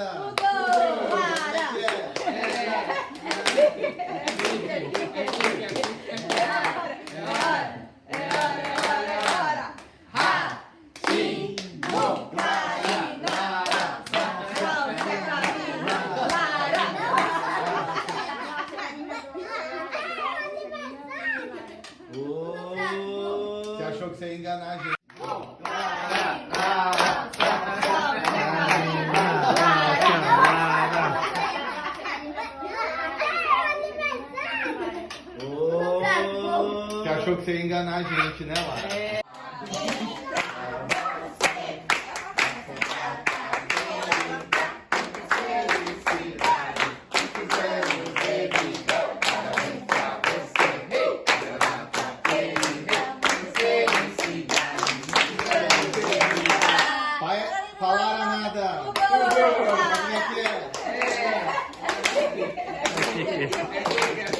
nada. Mudou. Para. É. É. é. é. é. Você enganar a gente, né, Lara? Falaram nada.